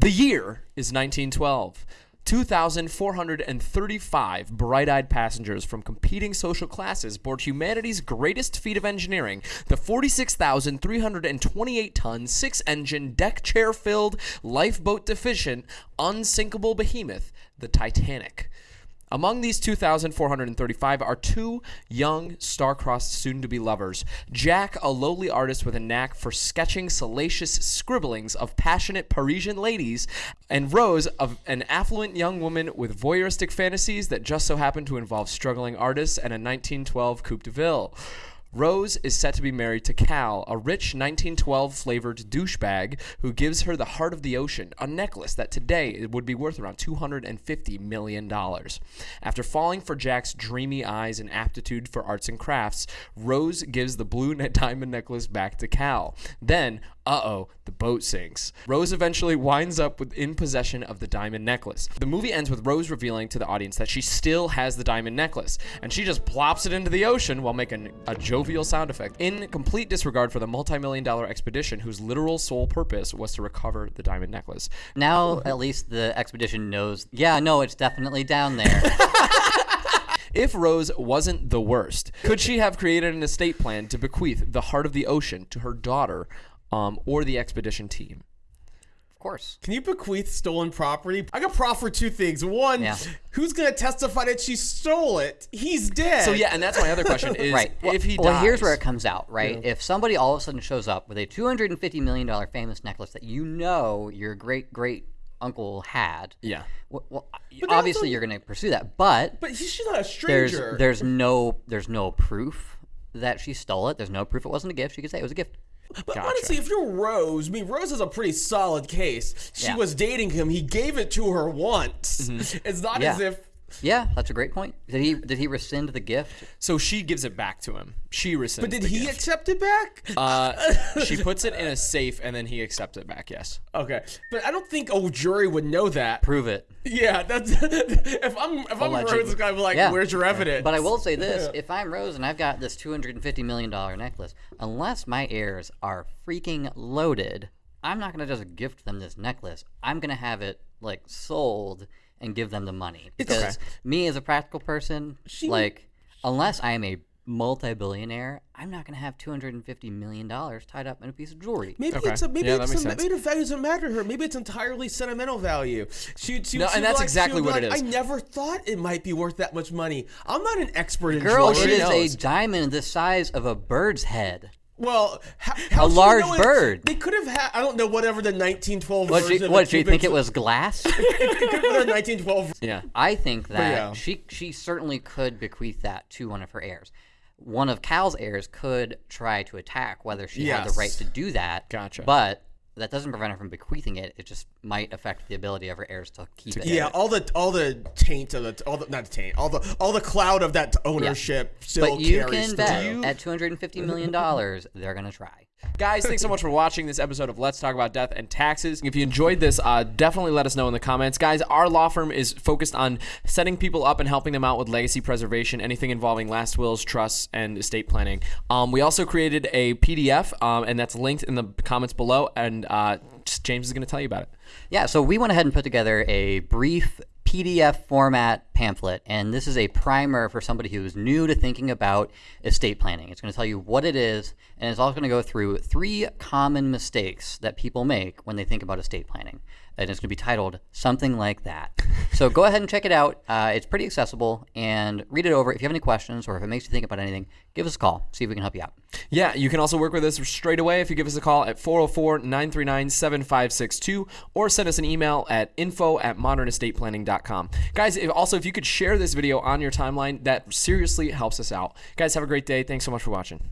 The year is 1912. 2,435 bright eyed passengers from competing social classes board humanity's greatest feat of engineering, the 46,328 ton, six engine, deck chair filled, lifeboat deficient, unsinkable behemoth, the Titanic. Among these 2,435 are two young, star-crossed soon-to-be lovers. Jack, a lowly artist with a knack for sketching salacious scribblings of passionate Parisian ladies, and Rose, of an affluent young woman with voyeuristic fantasies that just so happen to involve struggling artists and a 1912 Coupe de Ville. Rose is set to be married to Cal, a rich 1912 flavored douchebag who gives her the heart of the ocean, a necklace that today would be worth around $250 million. After falling for Jack's dreamy eyes and aptitude for arts and crafts, Rose gives the blue diamond necklace back to Cal. Then, uh oh, the boat sinks. Rose eventually winds up with, in possession of the diamond necklace. The movie ends with Rose revealing to the audience that she still has the diamond necklace, and she just plops it into the ocean while making a jovial sound effect, in complete disregard for the multi million dollar expedition whose literal sole purpose was to recover the diamond necklace. Now, at least the expedition knows. Yeah, no, it's definitely down there. If Rose wasn't the worst, could she have created an estate plan to bequeath the heart of the ocean to her daughter um, or the expedition team? of course. Can you bequeath stolen property? I got proffer two things. One, Yeah. who's gonna testify that she stole it? He's dead. So yeah, and that's my other question is Right. Well, if he well, dies. here's where it comes out, right? If somebody all of a sudden shows up with a $250 million famous necklace that you know your great great uncle had, Yeah. well, well obviously also- you're going to pursue that. But but he- she's not a there's stranger. there's no there's no proof that she stole it. There's no proof it wasn't a gift. She could say it was a gift. But honestly, if you're Rose, I mean, Rose is a pretty solid case. She Yeah. was dating him. He gave it to her once. Mm-hmm. It's not. Yeah. as if. Yeah, that's a great point. Did he did he rescind the gift? So she gives it back to him. She rescinds. But did the he gift. accept it back? Uh, she puts it in a safe and then he accepts it back. Yes. okay, but I don't think a jury would know that. Prove it. Yeah, that's if I'm if I'm Allegedly. Rose, this guy be like, Yeah. "Where's your evidence?" But I will say this: if I'm Rose and I've got this two hundred and fifty million dollar necklace, unless my heirs are freaking loaded, I'm not gonna just gift them this necklace. I'm gonna have it like sold and give them the money because me as a practical person, like unless I am a multi-billionaire, I'm not gonna have two hundred and fifty million dollars tied up in a piece of jewelry. Maybe Okay. it's a, maybe Yeah, it's a, maybe the value doesn't matter to her. Maybe it's entirely sentimental value. She, she, No, she'd and that's like- exactly what it like, is. I never thought it might be worth that much money. I'm not an expert in Girl, jewelry. it is knows? a diamond the size of a bird's head. Well, how, how A large know bird. They could have had. I don't know whatever the 1912 What? version you, what? Do you think it was glass? it could have been a 1912. Yeah. I think that yeah. she she certainly could bequeath that to one of her heirs. One of Cal's heirs could try to attack whether she had the right to do that. Gotcha. But that doesn't prevent her from bequeathing it. It just might affect the ability of her heirs to keep it. Yeah, all the all the taint of the all the not the taint all the all the cloud of that ownership still But you carries can bet through. at two hundred and fifty million dollars, they're gonna try. Guys, thanks so much for watching this episode of Let's Talk About Death and Taxes. If you enjoyed this, uh, definitely let us know in the comments. Guys, our law firm is focused on setting people up and helping them out with legacy preservation, anything involving last wills, trusts, and estate planning. Um, we also created a PDF, um, and that's linked in the comments below, and uh, James is going to tell you about it. Yeah, so we went ahead and put together a brief PDF format pamphlet, and this is a primer for somebody who's new to thinking about estate planning. It's going to tell you what it is, and it's also going to go through three common mistakes that people make when they think about estate planning. And it's going to be titled something like that. so go ahead and check it out. Uh, it's pretty accessible, and read it over. If you have any questions or if it makes you think about anything, give us a call. See if we can help you out. Yeah, you can also work with us straight away if you give us a call at 404-939-7562 or send us an email at info at modernestateplanning.com. Guys, if, also if you could share this video on your timeline, that seriously helps us out. Guys, have a great day. Thanks so much for watching.